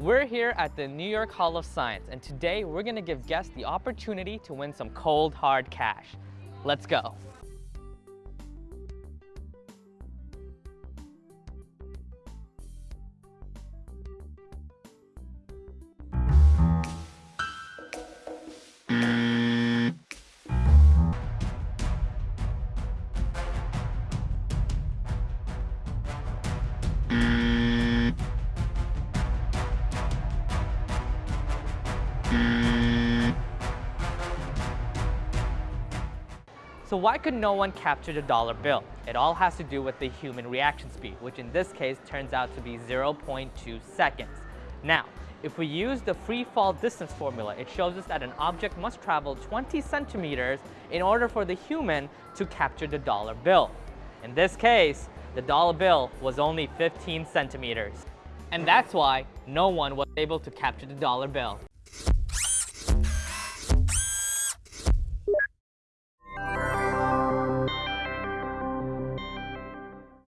We're here at the New York Hall of Science, and today we're gonna give guests the opportunity to win some cold, hard cash. Let's go. So why could no one capture the dollar bill? It all has to do with the human reaction speed, which in this case turns out to be 0.2 seconds. Now, if we use the free fall distance formula, it shows us that an object must travel 20 centimeters in order for the human to capture the dollar bill. In this case, the dollar bill was only 15 centimeters. And that's why no one was able to capture the dollar bill.